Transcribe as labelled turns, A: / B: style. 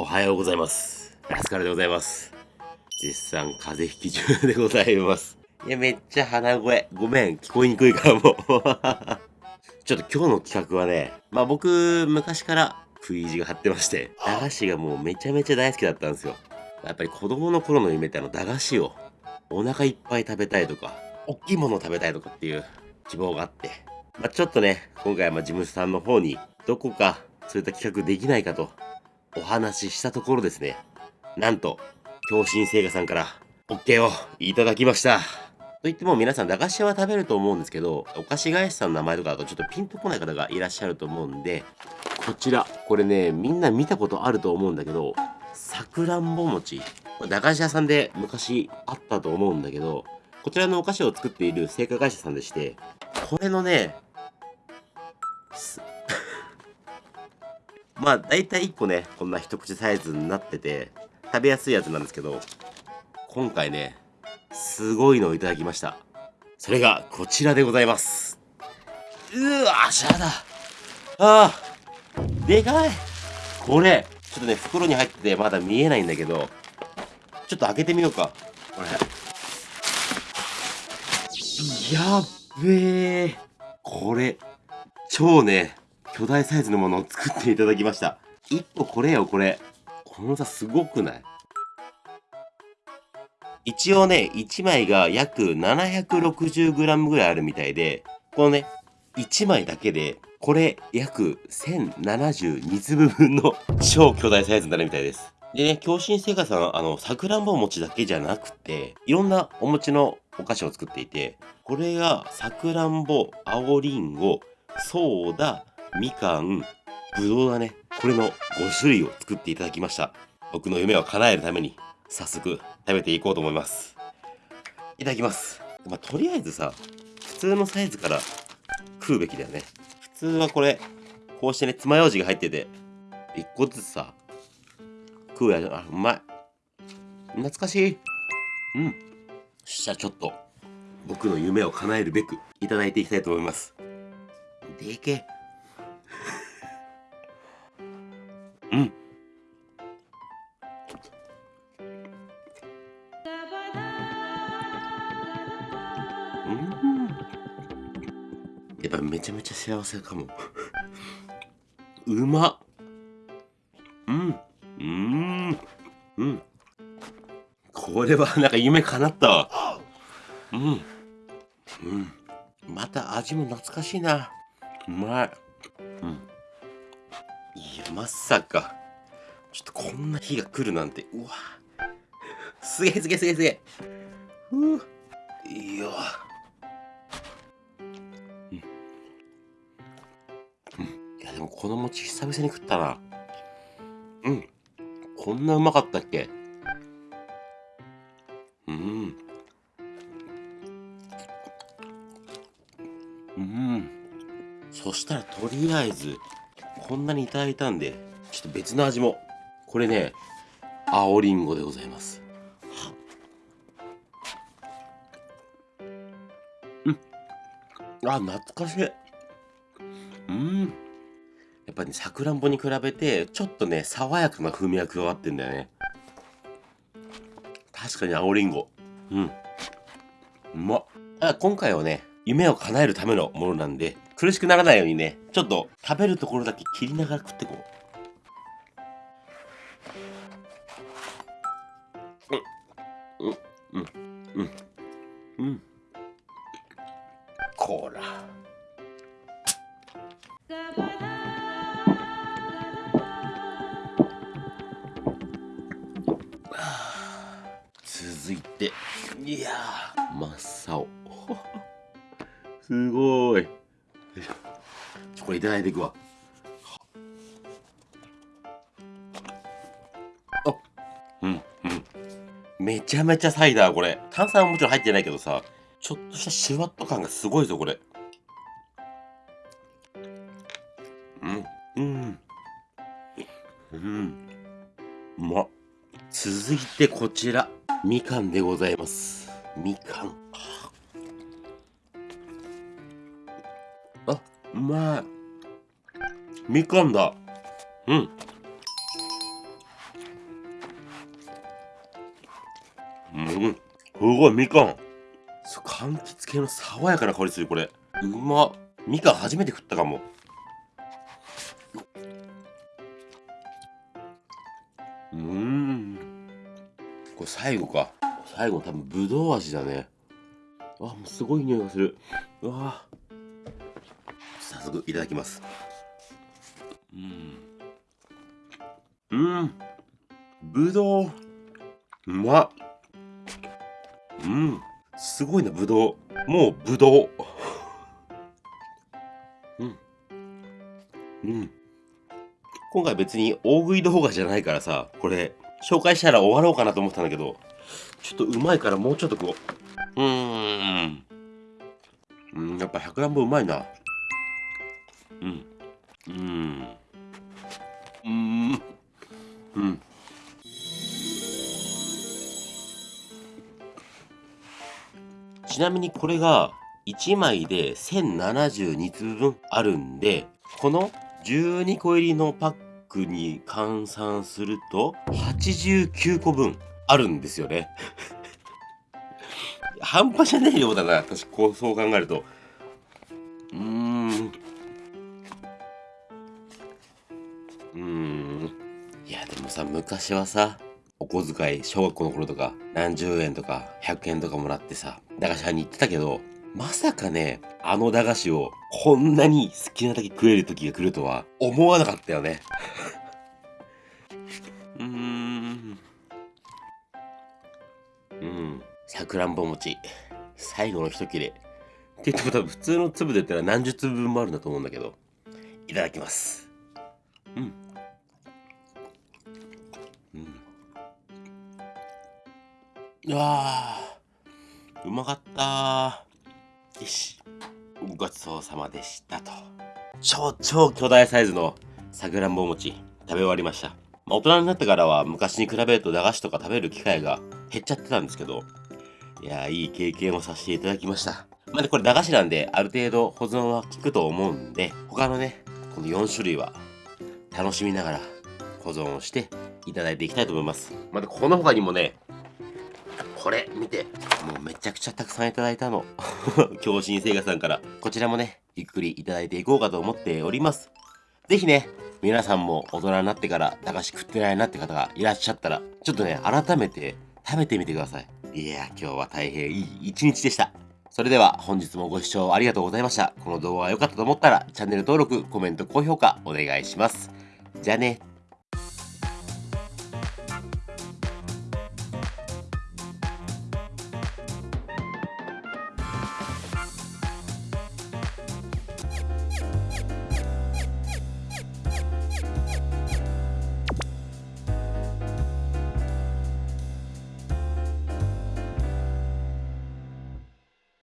A: おはようございます。ラスカルでございます。絶賛風邪ひき中でございます。いや、めっちゃ鼻声。ごめん、聞こえにくいからもう。ちょっと今日の企画はね、まあ僕、昔から食い意地が張ってまして、駄菓子がもうめちゃめちゃ大好きだったんですよ。やっぱり子供の頃の夢ってあの駄菓子をお腹いっぱい食べたいとか、大きいものを食べたいとかっていう希望があって、まあちょっとね、今回はま事務所さんの方にどこかそういった企画できないかとお話ししたところですね、なんと、共振製菓さんから OK をいただきました。と言っても皆さん駄菓子屋は食べると思うんですけど、お菓子会社さんの名前とかだとちょっとピンとこない方がいらっしゃると思うんで、こちら、これね、みんな見たことあると思うんだけど、さくらんぼ餅。駄菓子屋さんで昔あったと思うんだけど、こちらのお菓子を作っている製菓会社さんでして、これのね、まあ大体1個ね、こんな一口サイズになってて、食べやすいやつなんですけど、今回ね、すごいのをいただきました。それがこちらでございます。うわ、しゃだ。ああ、でかい。これ、ちょっとね、袋に入っててまだ見えないんだけど、ちょっと開けてみようか。これ。やっべえ。これ、超ね、巨大サイズのものを作っていただきました。一個これよ、これ。この差すごくない？一応ね、1枚が約 760g ぐらいあるみたいで、このね、1枚だけで、これ約1072粒分の超巨大サイズになるみたいです。でね、共振製菓さん、あの、さくらんぼ餅だけじゃなくて、いろんなお餅のお菓子を作っていて、これがさくらんぼ、青りんご、ソーダ、みかん、ぶどうだね。これの5種類を作っていただきました。僕の夢を叶えるために、早速食べていこうと思います。いただきます。まあ、とりあえずさ、普通のサイズから食うべきだよね。普通はこれ、こうしてね、爪楊枝が入ってて、一個ずつさ、食うやつ、あ、うまい。懐かしい。うん。そしたらちょっと、僕の夢を叶えるべく、いただいていきたいと思います。でけえ。うん。やっぱめちゃめちゃ幸せかも。うまっ。うん。うん。うん。これはなんか夢叶ったわ。うん。うん。また味も懐かしいな。うまい。うん。いや、まさか。ちょっとこんな日が来るなんて。うわ。すげえすげえすげえすげえ。ふう。いや。この餅久々に食ったな。うん。こんなうまかったっけ？うん。うん。そしたらとりあえず、こんなにいただいたんで、ちょっと別の味も。これね、青りんごでございます。うん。あ、懐かしい。うん。やっぱり、さくらんぼに比べて、ちょっとね、爽やかな風味が加わってんだよね。確かに青りんご。うん。うまっ。あ今回はね、夢を叶えるためのものなんで、苦しくならないようにね、ちょっと食べるところだけ切りながら食ってこう。うん、うん、うん、うん、うん。こら。続いて、いやー、真っ青。すごい。これいただいていくわ。あうん、うん。めちゃめちゃサイダー、これ。炭酸はもちろん入ってないけどさ、ちょっとしたシュワッと感がすごいぞ、これ。うん、うん。うん。うまっ。続いてこちら、みかんでございます。みかん。あうまい。みかんだ。うん。うん。すごいみかん。柑橘系の爽やかな香りするこれ。うまみかん初めて食ったかも。うん。これ最後か。最後多分ぶどう味だね。あ、もうすごい匂いがする。うわ早速いただきます。うん。うん。ぶどう。うま。うん。すごいな、ぶどう。もうぶどう。うん。うん。今回別に大食い動画じゃないからさ、これ、紹介したら終わろうかなと思ったんだけど、ちょっとうまいからもうちょっとこう。うーん。うん、やっぱ100円分うまいな。うん。うん。うん。うん。ちなみにこれが1枚で1072粒分あるんで、この12個入りのパックに換算すると89個分あるんですよね。半端じゃねえようだな、私こうそう考えると。うーん。うーん。いや、でもさ、昔はさ、お小遣い、小学校の頃とか、何十円とか、100円とかもらってさ、駄菓子屋に行ってたけど、まさかね、あの駄菓子をこんなに好きなだけ食える時が来るとは思わなかったよね。うーん。うん。さくらんぼ餅。最後の一切れ。って言っても多分普通の粒で言ったら何十粒分もあるんだと思うんだけど。いただきます。うん。うん。うわー。うまかったー。よし。ごちそうさまでしたと。超超巨大サイズのさくらんぼ餅食べ終わりました。まあ、大人になってからは昔に比べると駄菓子とか食べる機会が減っちゃってたんですけど、いやー、いい経験をさせていただきました。まあ、ね、これ駄菓子なんで、ある程度保存は効くと思うんで、他のね、この4種類は楽しみながら保存をしていただいていきたいと思います。また、この他にもね、これ見て、もうめちゃくちゃたくさんいただいたの。京新生活さんから。こちらもね、ゆっくりいただいていこうかと思っております。ぜひね、皆さんも大人になってから駄菓子食ってないなって方がいらっしゃったら、ちょっとね、改めて食べてみてください。いや、今日は大変いい一日でした。それでは本日もご視聴ありがとうございました。この動画が良かったと思ったらチャンネル登録、コメント、高評価お願いします。じゃあね。